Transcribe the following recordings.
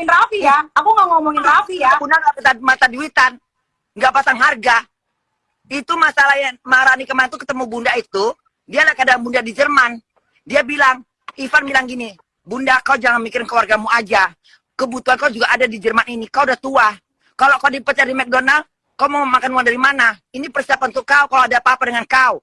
ngomongin Raffi ya. Aku nggak ngomongin Raffi ya. Bunda nggak pasang mata duitan, nggak pasang harga. Itu masalah yang Marani kemarin tuh ketemu Bunda itu, dia lagi ada Bunda di Jerman. Dia bilang, Ivan bilang gini, Bunda kau jangan mikirin keluargamu aja. Kebutuhan kau juga ada di Jerman ini. Kau udah tua. Kalau kau dipecat di McDonald, kau mau makan uang dari mana? Ini persiapan untuk kau kalau ada apa-apa dengan kau.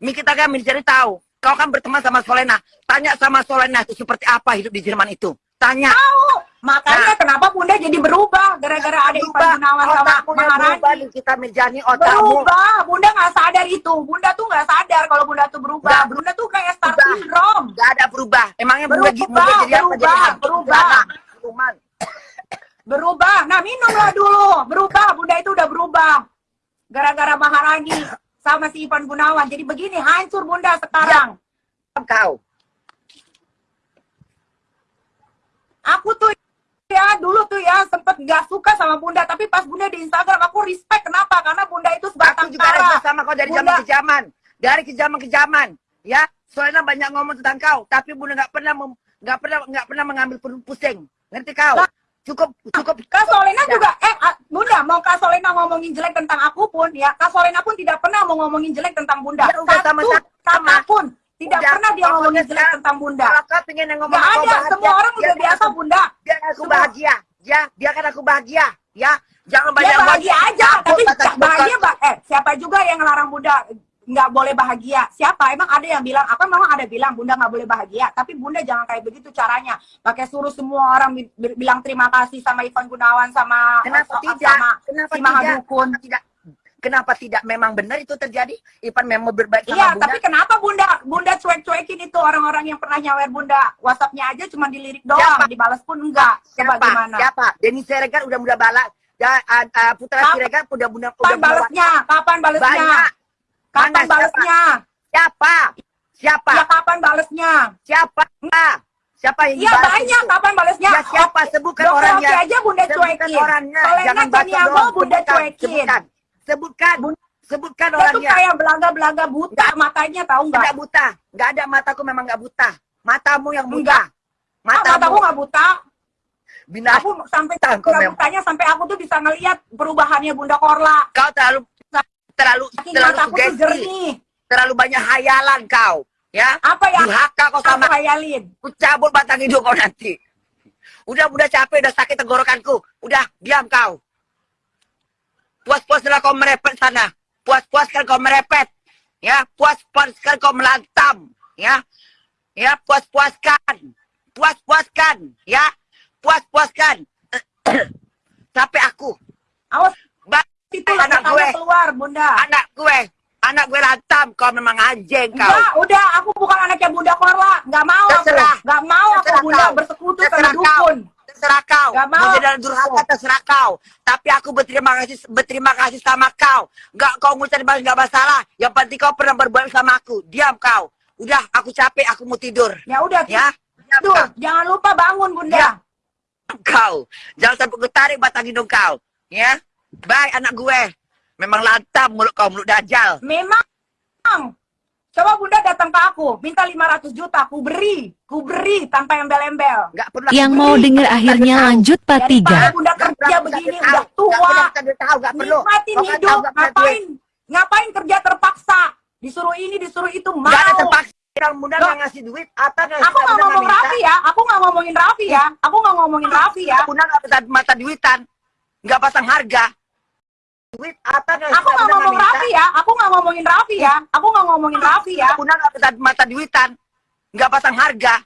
Mi kita kan mencari tahu. Kau kan berteman sama Solena. Tanya sama Solena itu seperti apa hidup di Jerman itu. Tanya. Tahu. Makanya kenapa Bunda jadi berubah gara-gara ada Ivan Gunawan sama berubah Maharani. kita Mirjani otakmu. Berubah. Bunda nggak sadar itu. Bunda tuh nggak sadar kalau Bunda tuh berubah. Nggak Bunda tuh kayak star berubah. syndrome. Gak ada berubah. Emangnya Bunda, Berubah, Bunda jadi apa? Jadi berubah, berubah. Berubah. Nah minumlah dulu. Berubah. Bunda itu udah berubah. Gara-gara Maharani sama si Ivan Gunawan. Jadi begini hancur Bunda sekarang. Kau. Aku tuh ya dulu tuh ya sempet nggak suka sama Bunda. Tapi pas Bunda di Instagram aku respect. Kenapa? Karena Bunda itu Aku sebatang juga kara. sama kau dari zaman ke zaman. Dari ke zaman ke zaman. Ya, soalnya banyak ngomong tentang kau, tapi Bunda nggak pernah nggak pernah nggak pernah mengambil pu- pusing. Ngerti kau? Lah. Cukup cukup Kak Solena Ya. juga, eh ah, Bunda mau Kak Solena ngomongin jelek tentang aku pun ya, Kak Solena pun tidak pernah mau ngomongin jelek tentang Bunda. Ya udah, Satu sama-sama. kata pun tidak Udah, pernah dia ngomongin jelek tentang Bunda. Kalau kau pengen yang ngomong Gak ada, semua orang udah biarkan biasa aku- Bunda. Biarkan aku bahagia. Ya, biarkan aku bahagia. Ya, jangan banyak bahagia ngomong. aja, tapi bahagia bah eh siapa juga yang ngelarang Bunda nggak boleh bahagia? Siapa? Emang ada yang bilang, apa memang ada bilang Bunda nggak boleh bahagia? Tapi Bunda jangan kayak begitu caranya. Pakai suruh semua orang bi- bi- bilang terima kasih sama Ivan Gunawan sama Kenapa sama tidak? Kenapa si tidak? Mahadukun. Tidak? Kenapa tidak? Memang benar itu terjadi. Ipan memang berbaik sama Iya, Bunda. tapi kenapa Bunda Bunda cuek-cuekin itu orang-orang yang pernah nyawer Bunda WhatsApp-nya aja cuma dilirik doang, Siapa? dibalas pun enggak. Coba Siapa? gimana? Siapa? Denny Siregar udah mudah balak. Ya, uh, Putra Siregar udah Kapan udah balesnya? Kapan balesnya? Banyak. Kapan Mana? balesnya? Siapa? Siapa? Ya kapan balesnya? Siapa? Siapa yang Iya banyak itu? kapan balesnya? Ya siapa? Sebutkan Dokter orangnya. Aja Bunda cuekin. orangnya. Solena Jangan Taniago. Bunda cuekin. Sebutkan. Sebutkan. Sebutkan Dia orangnya. kayak belaga-belaga buta matanya tahu nggak? Enggak buta. Enggak ada mataku memang enggak buta. Matamu yang buta. Enggak. Ah, Matamu. mataku nggak buta. Binatang. Aku sampai Tangkap nggak memang. butanya sampai aku tuh bisa ngelihat perubahannya Bunda Korla. Kau terlalu terlalu Saking terlalu sugesti. jernih. Terlalu banyak hayalan kau. Ya. Apa ya? Durhaka kau sama hayalin. Ku cabut batang hidung kau nanti. Udah, udah capek, udah sakit tenggorokanku. Udah, diam kau. Puas-puaslah kau merepet sana. Puas-puaskan kau merepet. Ya, puas-puaskan kau melantam. Ya, ya, puas-puaskan. Puas-puaskan. Ya, puas-puaskan. Sampai aku. Awas Ba- itu anak gue. keluar Bunda. Anak gue. Anak gue lantam. Kau memang anjing kau. Enggak, udah aku bukan anaknya Bunda Korla. Enggak mau Terserah. aku. Enggak mau aku Terserah Bunda kau. bersekutu sama Terserah kau. Terserah kau. Gak mau. Mau durhaka terserah kau. Tapi aku berterima kasih berterima kasih sama kau. Gak kau ngucapin balas gak masalah. Yang penting kau pernah berbuat sama aku. Diam kau. Udah, aku capek, aku mau tidur. Ya udah, Ya. Tidur. kau. Jangan lupa bangun Bunda. Ya. Kau. Jangan sampai tarik batang hidung kau. Ya. Baik anak gue. Memang lantam mulut kau, mulut dajal. Memang. Coba Bunda datang ke aku, minta 500 juta, ku beri, ku beri tanpa embel-embel. Yang aku mau denger Gak akhirnya tahu. lanjut part Daripada 3. Bunda kerja begini, tahu. udah tua, tahu. Gak perlu. nikmatin kan hidup, tahu ngapain, ngapain kerja terpaksa, disuruh ini, disuruh itu, Gak ada mau. terpaksa. Nggak ngasih duit, Ata nggak Aku nggak ngomong Raffi ya, aku nggak ngomongin Raffi ya, aku nggak ngomongin Raffi ya. Bunda nggak pasang mata duitan, nggak pasang harga. Duit Ata nggak Aku nggak ngomong Raffi ya, aku nggak ngomongin Raffi ya, aku nggak ngomongin Raffi ya. Bunda nggak mata duitan, nggak pasang harga.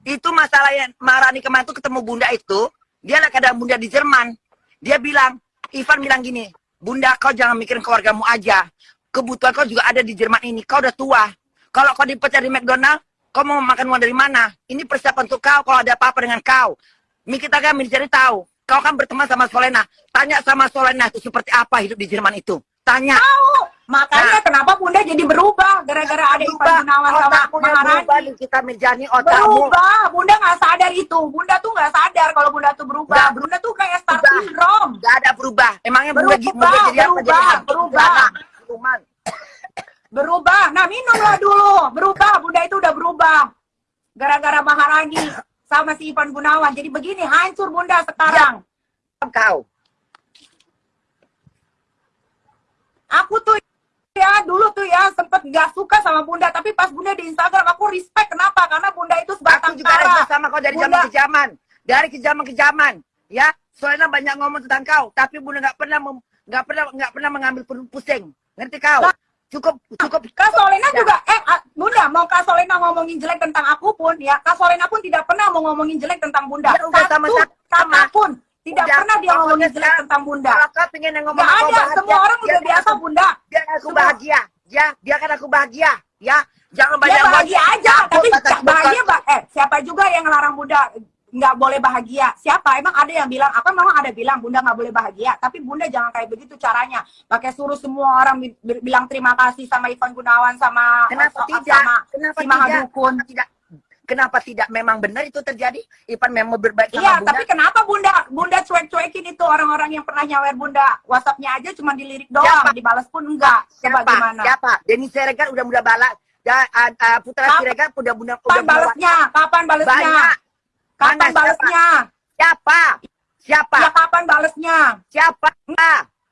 Itu masalah yang Marani kemarin tuh ketemu Bunda itu, dia lagi ada Bunda di Jerman. Dia bilang, Ivan bilang gini, Bunda kau jangan mikirin keluargamu aja. Kebutuhan kau juga ada di Jerman ini. Kau udah tua. Kalau kau dipecat di McDonald, kau mau makan uang dari mana? Ini persiapan untuk kau kalau ada apa-apa dengan kau. Mi kita kan mencari tahu. Kau kan berteman sama Solena. Tanya sama Solena itu seperti apa hidup di Jerman itu. Tanya. Tahu. Makanya kenapa Bunda jadi berubah gara-gara ada Ivan Gunawan sama berubah Maharani. kita Mirjani otakmu. Berubah. Bunda nggak sadar itu. Bunda tuh nggak sadar kalau Bunda tuh berubah. Nggak Bunda tuh kayak star berubah. syndrome. Gak ada berubah. Emangnya Berubah, Bunda, Bunda jadi apa? Jadi berubah, berubah. Berubah. Nah minumlah dulu. Berubah. Bunda itu udah berubah. Gara-gara Maharani sama si Ivan Gunawan. Jadi begini, hancur Bunda sekarang. kau. Aku tuh ya dulu tuh ya sempet gak suka sama Bunda, tapi pas Bunda di Instagram aku respect. Kenapa? Karena Bunda itu Aku sebatang juga kara. respect sama kau dari zaman ke zaman. Dari ke zaman ke zaman. Ya, soalnya banyak ngomong tentang kau, tapi bunda nggak pernah nggak pernah nggak pernah mengambil pu- pusing. Ngerti kau? Lah. Cukup cukup. Kak Solena Ya. juga, eh ah, Bunda mau Kak Solena ngomongin jelek tentang aku pun ya, Kak Solena pun tidak pernah mau ngomongin jelek tentang Bunda. Ya udah, Satu sama-sama. kata pun tidak Udah, pernah dia ngomongin jelek tentang Bunda. Kalau kau pengen yang ngomong Gak ada, bahagia, semua orang udah biasa aku- Bunda. Biarkan aku Semua- bahagia. Ya, biarkan aku bahagia. Ya, jangan Dia banyak bahagia ngomong. aja, Takut tapi bahagia bah eh siapa juga yang ngelarang Bunda nggak boleh bahagia? Siapa? Emang ada yang bilang? Apa memang ada bilang Bunda nggak boleh bahagia? Tapi Bunda jangan kayak begitu caranya. Pakai suruh semua orang bi- bi- bilang terima kasih sama Ivan Gunawan sama Kenapa sama tidak? Kenapa si tidak? Tidak? Kenapa tidak memang benar itu terjadi? Ipan memang berbaik sama Iya, Bunda. tapi kenapa Bunda Bunda cuek-cuekin itu orang-orang yang pernah nyawer Bunda? WhatsApp-nya aja cuma dilirik doang, Siapa? dibalas pun enggak. Coba Siapa? gimana? Siapa? Denny Siregar udah mudah balas. Dan uh, Putra Siregar udah mudah udah balesnya? Kapan balesnya? Banyak. Kapan Mana siapa? balesnya? Siapa? Siapa? Ya kapan balesnya? Siapa?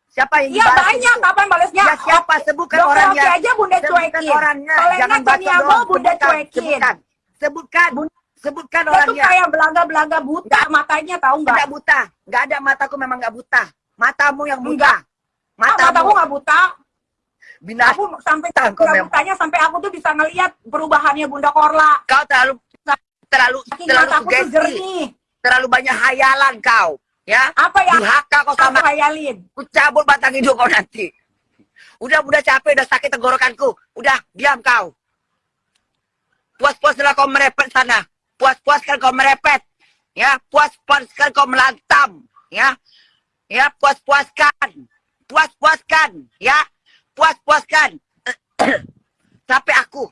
Siapa yang Iya banyak itu? kapan balesnya? Ya siapa? Sebutkan Dokter orangnya. Oki aja Bunda Sebutkan cuekin. orangnya. Solena Jangan Caniago. Bunda Sebutkan. cuekin. Sebutkan. Sebutkan. Bun- Sebutkan Dia orangnya. kayak belaga-belaga buta matanya tahu nggak? Enggak buta. Enggak ada mataku memang enggak buta. Matamu yang buta. Enggak. Ah, Matamu. mataku nggak buta. Binatang. Aku sampai Tangkap butanya sampai aku tuh bisa ngelihat perubahannya Bunda Korla. Kau terlalu terlalu terlalu sugesti. Terlalu banyak hayalan kau. Ya. Apa yang Durhaka kau sama aku hayalin? Ku cabut batang hidung kau nanti. Udah, udah capek, udah sakit tenggorokanku. Udah, diam kau. Puas-puaslah kau merepet sana. Puas-puaskan kau merepet. Ya, puas-puaskan kau melantam. Ya, ya, puas-puaskan. Puas-puaskan. Ya, puas-puaskan. Sampai aku.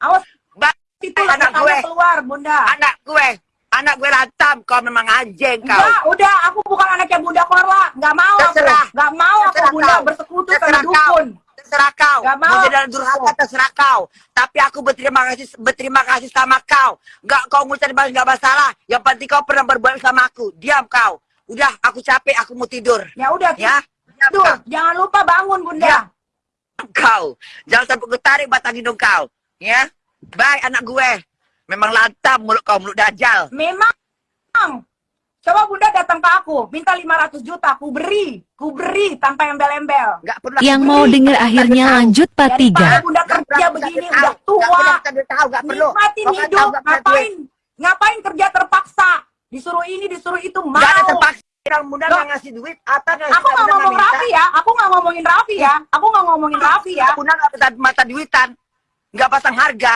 Awas Ba- itu anak ledakannya gue. keluar Bunda. Anak gue. Anak gue lantam. Kau memang anjing kau. Enggak, udah aku bukan anaknya Bunda Korla. Enggak mau Terserah. aku. Enggak mau aku Terserah Bunda kau. bersekutu sama Terserah kau. dukun. terserah kau. Gak mau. Mau jadi durhaka terserah kau. Tapi aku berterima kasih berterima kasih sama kau. Gak kau ngucapin balas gak masalah. Yang penting kau pernah berbuat sama aku. Diam kau. Udah, aku capek, aku mau tidur. Ya udah, Ya. Tidur. kau. Jangan lupa bangun Bunda. Ya. Kau. Jangan sampai gue tarik batang hidung kau. Ya. Bye anak gue. Memang lantam mulut kau, mulut dajal. Memang. Coba Bunda datang ke aku, minta 500 juta, aku beri, ku beri tanpa embel-embel. Gak pernah. Yang mau dengar Gak akhirnya tahu. lanjut part Daripada 3. Bunda Gak kerja begini, tahu. udah Gak tua, tahu, tahu, gak perlu. nikmatin Kau hidup, tahu gak ngapain, ngapain kerja terpaksa, disuruh ini, disuruh itu, mau. Gak ada terpaksa. Muda Loh. nggak ngasih duit, atau ngasih Aku nggak ngomong Raffi ya, aku nggak ngomongin Raffi ya, aku nggak ngomongin Raffi ya. Bunda nggak mata, mata duitan, nggak pasang harga.